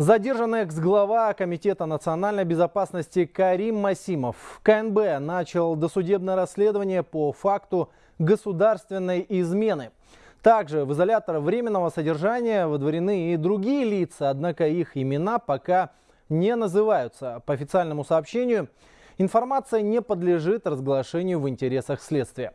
Задержанный экс-глава Комитета национальной безопасности Карим Масимов КНБ начал досудебное расследование по факту государственной измены. Также в изолятор временного содержания выдворены и другие лица, однако их имена пока не называются. По официальному сообщению, информация не подлежит разглашению в интересах следствия.